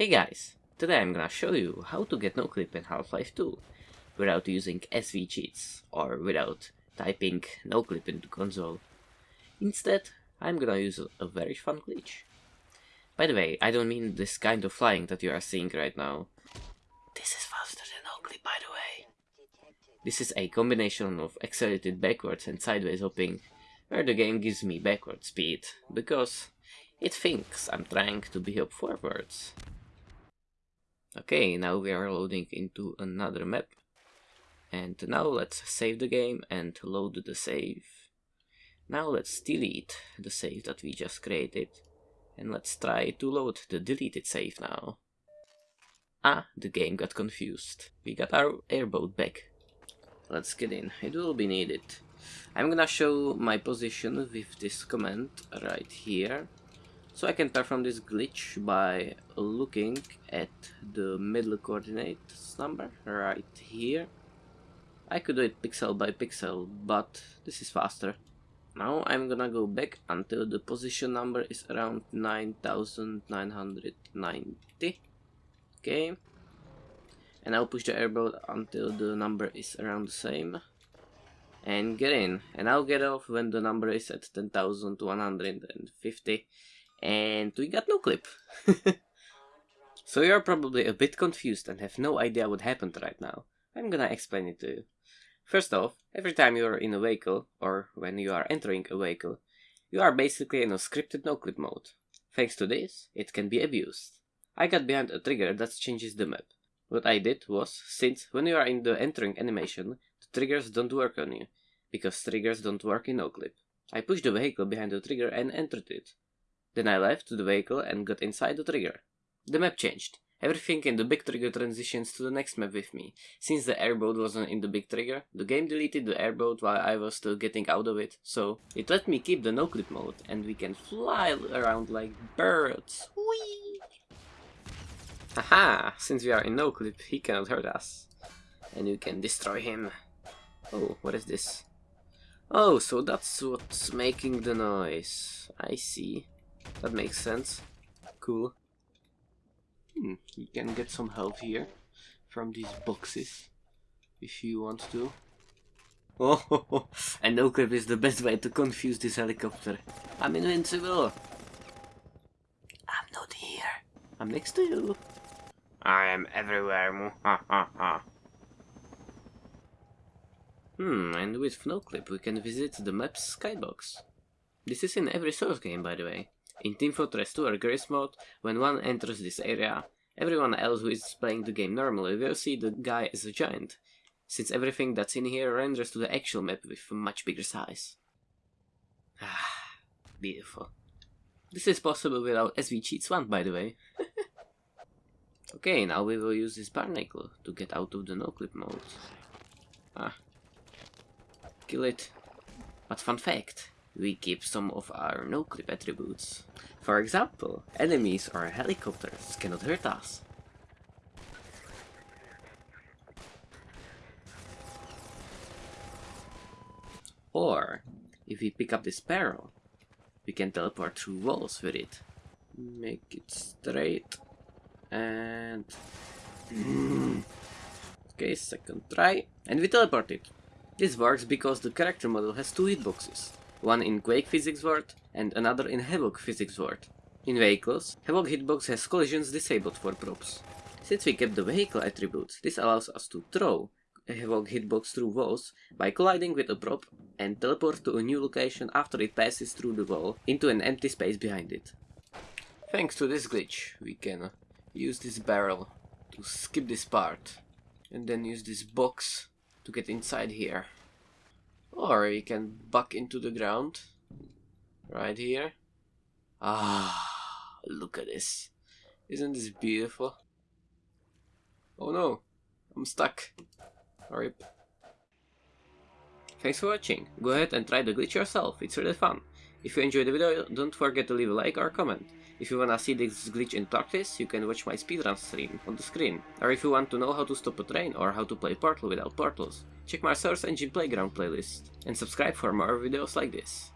Hey guys, today I'm gonna show you how to get noclip in Half-Life 2 without using SV cheats or without typing noclip into console. Instead, I'm gonna use a, very fun glitch. By the way, I don't mean this kind of flying that you are seeing right now. This is faster than noclip by the way. This is a combination of accelerated backwards and sideways hopping, where the game gives me backward speed, because it thinks I'm trying to be up forwards. Okay, now we are loading into another map. And now let's save the game and load the save. Now let's delete the save that we just created. And let's try to load the deleted save now. Ah, the game got confused. We got our airboat back. Let's get in, it will be needed. I'm gonna show my position with this command right here. So I can perform this glitch by looking at the middle coordinates number right here. I could do it pixel by pixel, but this is faster. Now I'm gonna go back until the position number is around 9990. Okay. And I'll push the airboat until the number is around the same. And get in. And I'll get off when the number is at 10,150 and we got no clip. so you're probably a bit confused and have no idea what happened right now. I'm gonna explain it to you. First off, every time you're in a vehicle, or when you are entering a vehicle, you are basically in a scripted noclip mode. Thanks to this, it can be abused. I got behind a trigger that changes the map. What I did was, since when you are in the entering animation, the triggers don't work on you, because triggers don't work in noclip. I pushed the vehicle behind the trigger and entered it, then I left the vehicle and got inside the trigger. The map changed. Everything in the big trigger transitions to the next map with me. Since the airboat wasn't in the big trigger, the game deleted the airboat while I was still getting out of it, so it let me keep the no-clip mode and we can fly around like birds. Whee! Haha! Since we are in no-clip, he cannot hurt us. And you can destroy him. Oh, what is this? Oh, so that's what's making the noise. I see. That makes sense. Cool. Hmm, you can get some health here from these boxes if you want to. Oh, and no clip is the best way to confuse this helicopter. I'm invincible. I'm not here. I'm next to you. I am everywhere. Ha ha ha. Hmm, and with Noclip we can visit the map's skybox. This is in every Source game, by the way. In Team Fortress 2 or Garry's Mod, when one enters this area, everyone else who is playing the game normally will see the guy as a giant, since everything that's in here renders to the actual map with much bigger size. Ah, beautiful. This is possible without SV Cheats 1, by the way. okay, now we will use this barnacle to get out of the no-clip mode. Ah. Kill it. But fun fact, we keep some of our no-clip attributes. For example, enemies or helicopters cannot hurt us. Or, if we pick up this barrel, we can teleport through walls with it. Make it straight. And... okay, second try. And we teleport it. This works because the character model has two hitboxes one in Quake Physics World and another in Havok Physics World. In vehicles, Havok hitbox has collisions disabled for props. Since we kept the vehicle attributes, this allows us to throw a Havok hitbox through walls by colliding with a prop and teleport to a new location after it passes through the wall into an empty space behind it. Thanks to this glitch, we can use this barrel to skip this part and then use this box to get inside here. Or we can buck into the ground. Right here. Ah, look at this. Isn't this beautiful? Oh no, I'm stuck. Rip. Thanks for watching. Go ahead and try the glitch yourself, it's really fun. If you enjoyed the video, don't forget to leave a like or comment. If you wanna see this glitch in practice, you can watch my speedrun stream on the screen. Or if you want to know how to stop a train or how to play Portal without portals, check my Source Engine Playground playlist. And subscribe for more videos like this.